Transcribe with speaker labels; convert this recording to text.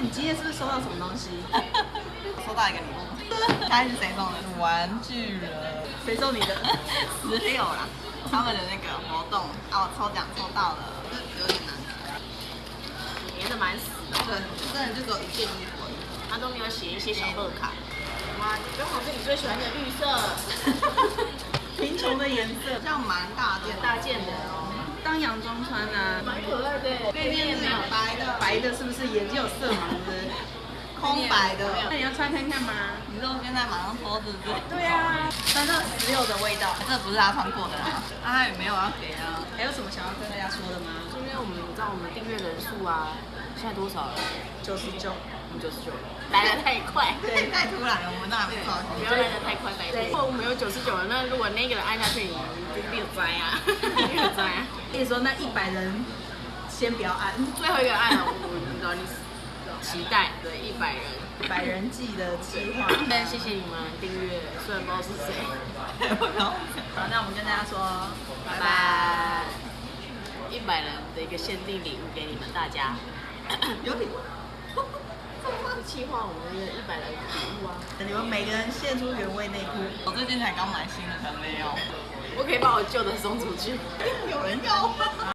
Speaker 1: 你今天是不是收到什么东西？
Speaker 2: 收到一个礼物，猜是谁送的？玩具人，
Speaker 1: 谁送你的？
Speaker 2: 十六啦，他们的那个活动啊，我抽奖抽到了，有点难。
Speaker 3: 粘的蛮死的，
Speaker 2: 对，真的就只有一件衣服。
Speaker 3: 他都没有写一些小贺卡。哇，刚好是你最喜欢的绿色，
Speaker 1: 贫穷的颜色，
Speaker 2: 这样蛮大件，
Speaker 3: 大件的哦，
Speaker 1: 当洋装穿啊。
Speaker 3: 蛮可爱的。
Speaker 2: 背面是白的，
Speaker 1: 白的是不是眼睛有色盲？的？
Speaker 2: 空白的。
Speaker 1: 那你要穿看看吗？
Speaker 2: 你说现在马上脱是不是？
Speaker 1: 对啊，穿到十六的味道。
Speaker 2: 这不是他穿过的啦，他也没有要给啊。
Speaker 1: 还有什么想要跟大家说的吗？
Speaker 3: 今天我们知道我们订阅人数啊，现在多少了？
Speaker 1: 九十九。
Speaker 3: 我们九十九，来的太快，
Speaker 2: 对，太突然了，我们都还没到。
Speaker 3: 不要来的太快，拜托。如果我们有九十九了，那如果那个人按下去，你就没有摘啊，没有摘啊。
Speaker 1: 跟你说，那一百人先不要按，
Speaker 3: 最后一个按了，我你知道你期待对一百人，
Speaker 1: 百人计的计划。
Speaker 3: 但谢谢你们订阅，虽然不知道是谁。
Speaker 1: 好，那我们跟大家说，
Speaker 3: 拜拜。一百人的一个限定礼物给你们大家，
Speaker 2: 有礼物。
Speaker 3: 计划我们的一百人礼物啊！
Speaker 1: 你们每个人献出原味内裤。
Speaker 2: 我最近才刚买新的，没有。
Speaker 3: 我可以把我旧的送出去。
Speaker 2: 有人要。